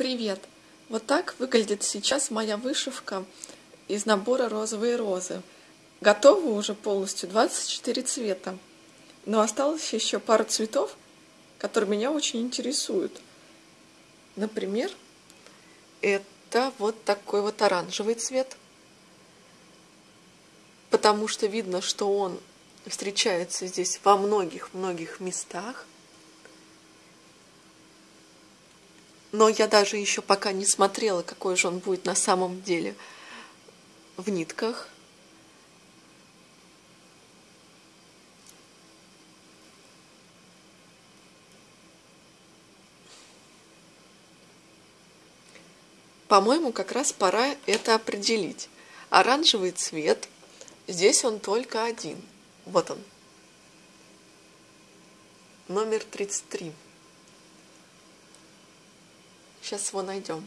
Привет! Вот так выглядит сейчас моя вышивка из набора «Розовые розы». Готова уже полностью 24 цвета. Но осталось еще пару цветов, которые меня очень интересуют. Например, это вот такой вот оранжевый цвет. Потому что видно, что он встречается здесь во многих-многих местах. Но я даже еще пока не смотрела, какой же он будет на самом деле в нитках. По-моему, как раз пора это определить. Оранжевый цвет, здесь он только один. Вот он. Номер 33. Сейчас его найдем.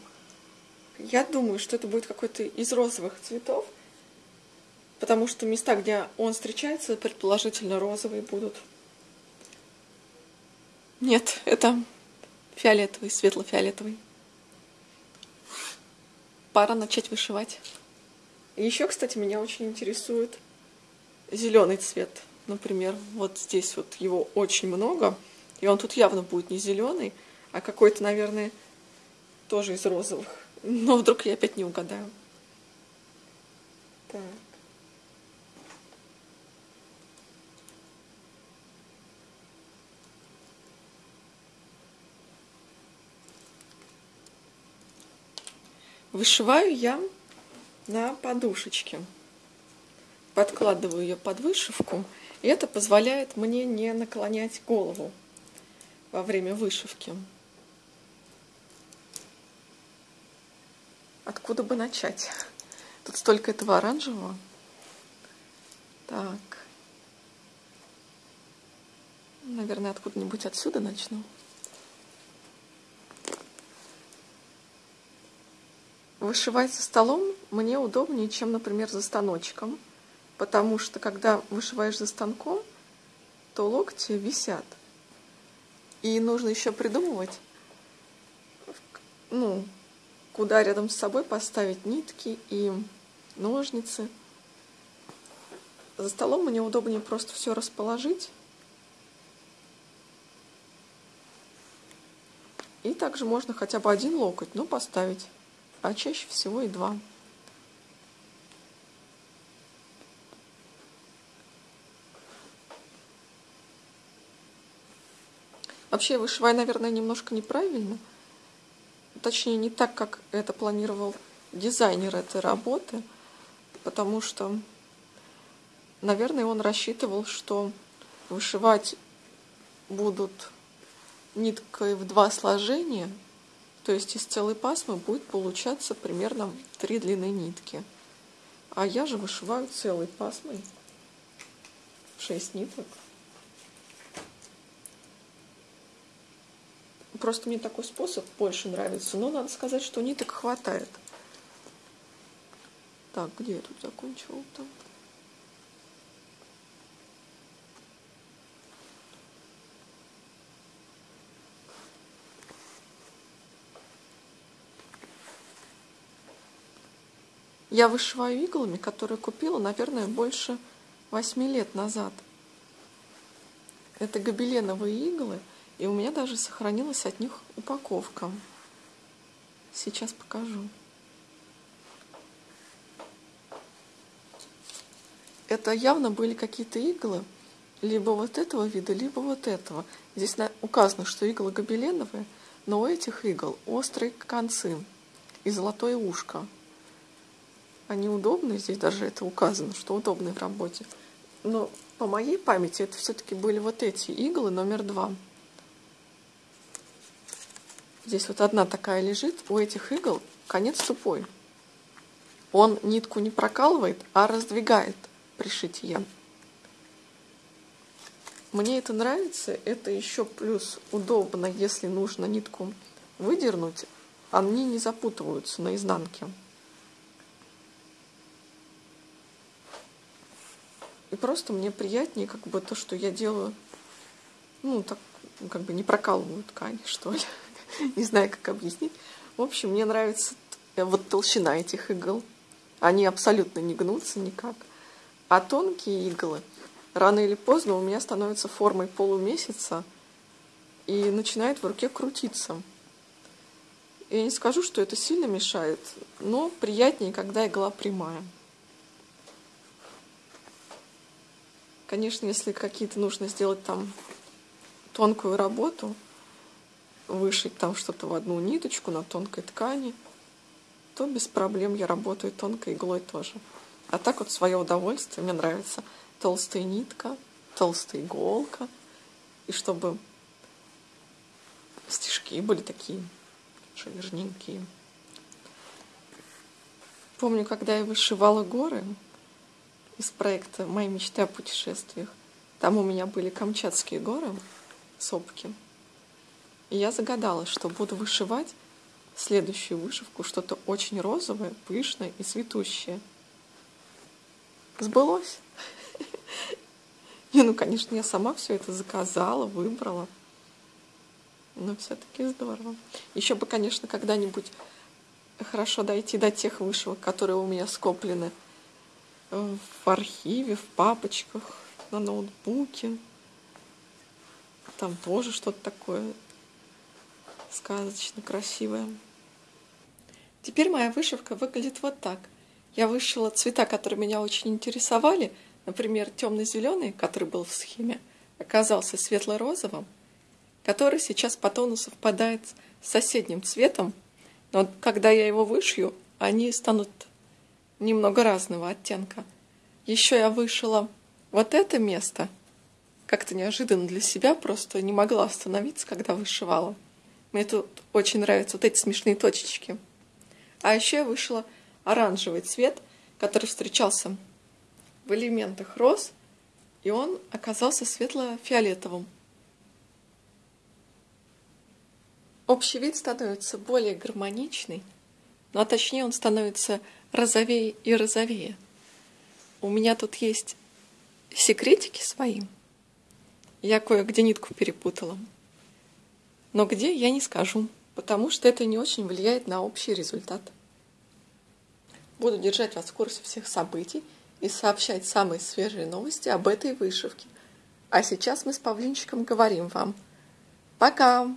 Я думаю, что это будет какой-то из розовых цветов, потому что места, где он встречается, предположительно розовые будут. Нет, это фиолетовый, светло-фиолетовый. Пора начать вышивать. Еще, кстати, меня очень интересует зеленый цвет. Например, вот здесь вот его очень много, и он тут явно будет не зеленый, а какой-то, наверное, тоже из розовых. Но вдруг я опять не угадаю. Так. Вышиваю я на подушечке. Подкладываю ее под вышивку, и это позволяет мне не наклонять голову во время вышивки. Откуда бы начать? Тут столько этого оранжевого. Так. Наверное, откуда-нибудь отсюда начну. Вышивать за столом мне удобнее, чем, например, за станочком. Потому что, когда вышиваешь за станком, то локти висят. И нужно еще придумывать, ну, куда рядом с собой поставить нитки и ножницы. За столом мне удобнее просто все расположить. И также можно хотя бы один локоть, но поставить, а чаще всего и два. Вообще, вышиваю, наверное, немножко неправильно – точнее не так, как это планировал дизайнер этой работы, потому что, наверное, он рассчитывал, что вышивать будут ниткой в два сложения, то есть из целой пасмы будет получаться примерно три длины нитки. А я же вышиваю целой пасмой шесть ниток. Просто мне такой способ больше нравится. Но надо сказать, что ниток хватает. Так, где я тут закончила? Там. Я вышиваю иглами, которые купила, наверное, больше восьми лет назад. Это гобеленовые иглы – и у меня даже сохранилась от них упаковка. Сейчас покажу. Это явно были какие-то иглы, либо вот этого вида, либо вот этого. Здесь указано, что иглы гобеленовые, но у этих игл острые концы и золотое ушко. Они удобные, здесь даже это указано, что удобные в работе. Но по моей памяти это все-таки были вот эти иглы номер два. Здесь вот одна такая лежит, у этих игл конец тупой. Он нитку не прокалывает, а раздвигает при шитье. Мне это нравится, это еще плюс удобно, если нужно нитку выдернуть, они не запутываются на изнанке. И просто мне приятнее как бы то, что я делаю, ну, так, как бы не прокалываю ткань, что ли. не знаю, как объяснить. В общем, мне нравится вот толщина этих игл. Они абсолютно не гнутся никак. А тонкие иглы рано или поздно у меня становятся формой полумесяца и начинает в руке крутиться. Я не скажу, что это сильно мешает, но приятнее, когда игла прямая. Конечно, если какие-то нужно сделать там тонкую работу, вышить там что-то в одну ниточку на тонкой ткани, то без проблем я работаю тонкой иглой тоже. А так вот свое удовольствие, мне нравится толстая нитка, толстая иголка, и чтобы стежки были такие жирненькие. Помню, когда я вышивала горы из проекта «Мои мечты о путешествиях», там у меня были Камчатские горы, сопки. И я загадала, что буду вышивать следующую вышивку, что-то очень розовое, пышное и цветущее. Сбылось. Не, ну, конечно, я сама все это заказала, выбрала. Но все-таки здорово. Еще бы, конечно, когда-нибудь хорошо дойти до тех вышивок, которые у меня скоплены в архиве, в папочках, на ноутбуке. Там тоже что-то такое сказочно красивое. Теперь моя вышивка выглядит вот так. Я вышила цвета, которые меня очень интересовали. Например, темно-зеленый, который был в схеме, оказался светло-розовым, который сейчас по тону совпадает с соседним цветом, но когда я его вышью, они станут немного разного оттенка. Еще я вышила вот это место, как-то неожиданно для себя, просто не могла остановиться, когда вышивала. Мне тут очень нравятся вот эти смешные точечки. А еще я вышла оранжевый цвет, который встречался в элементах роз, и он оказался светло-фиолетовым. Общий вид становится более гармоничный, но а точнее он становится розовее и розовее. У меня тут есть секретики свои. Я кое-где нитку перепутала. Но где, я не скажу, потому что это не очень влияет на общий результат. Буду держать вас в курсе всех событий и сообщать самые свежие новости об этой вышивке. А сейчас мы с Павлинчиком говорим вам. Пока!